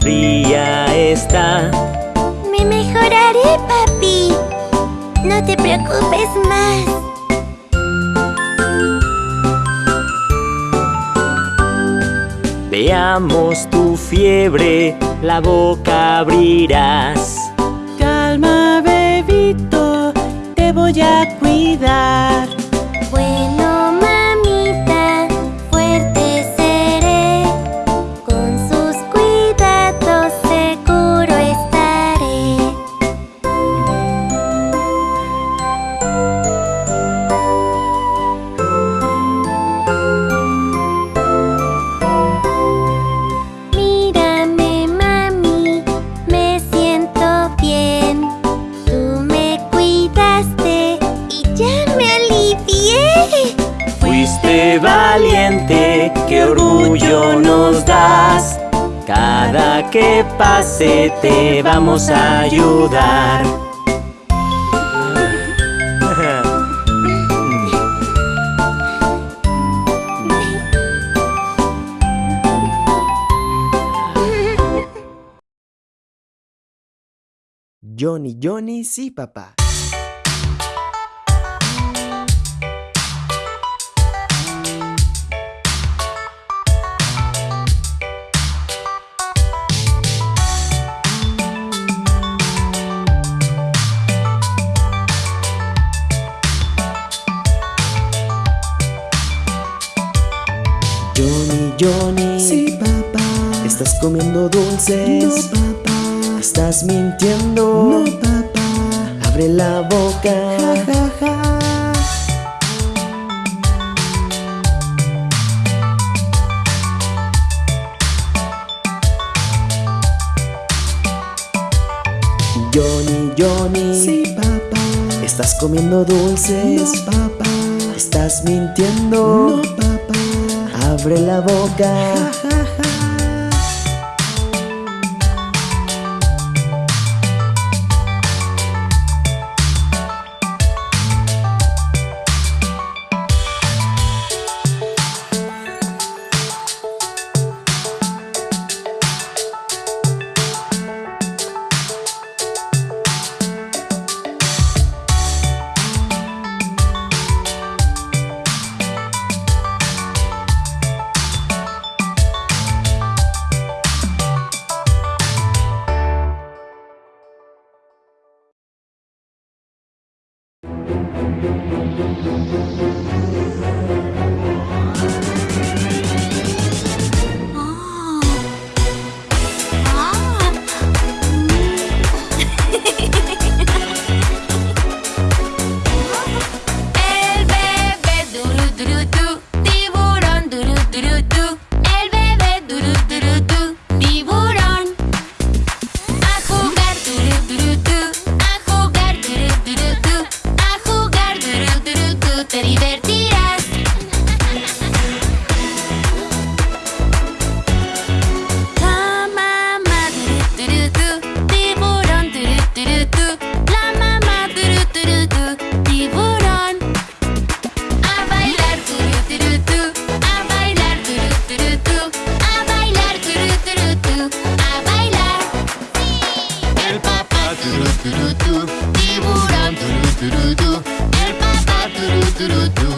fría está. Me mejoraré, papi. No te preocupes más. Veamos tu fiebre, la boca abrirás. Calma, bebito, te voy a cuidar. Bueno, Valiente, qué orgullo nos das. Cada que pase te vamos a ayudar. Johnny, Johnny, sí, papá. Johnny, Johnny. Sí, papá. ¿Estás comiendo dulces? No, papá. ¿Estás mintiendo? No, papá. Abre la boca. Ja, ja, ja. Johnny, Johnny. Sí, papá. ¿Estás comiendo dulces? No, papá. ¿Estás mintiendo? No, papá. Abre la boca. do do do.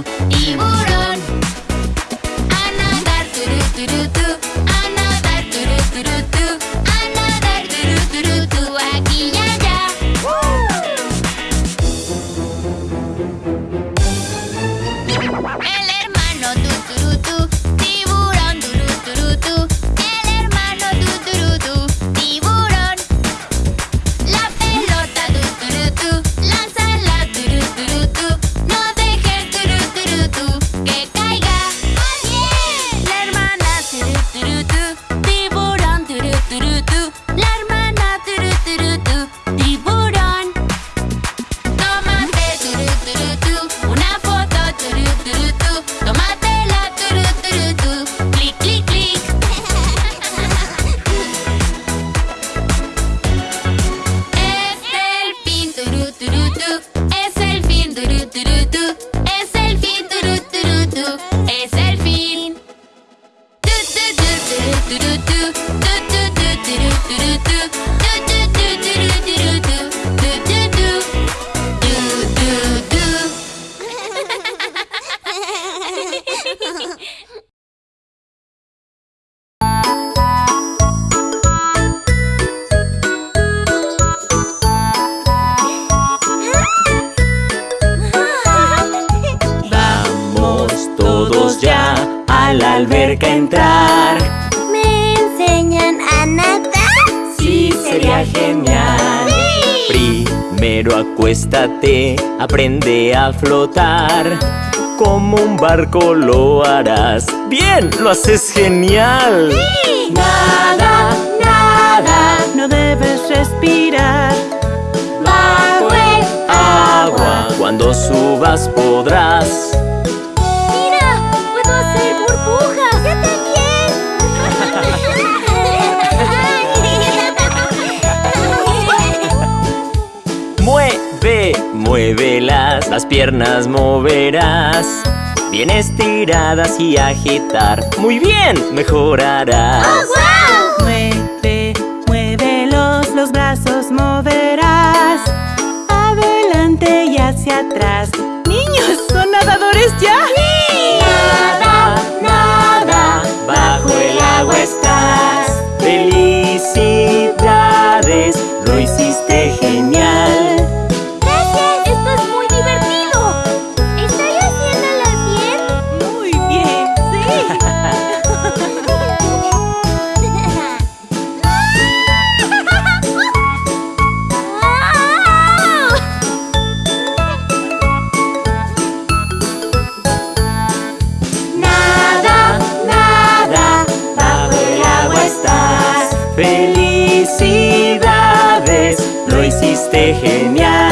A la alberca entrar. ¿Me enseñan a nadar? Sí, sería genial. Primero acuéstate, aprende a flotar. Como un barco lo harás. ¡Bien! ¡Lo haces genial! Nada, nada, no debes respirar. Bajo el Agua, cuando subas podrás. Muévelas, las piernas moverás. Bien estiradas y agitar. Muy bien, mejorarás. Mueve, muévelos, los brazos moverás. Adelante y hacia atrás. Hiciste genial.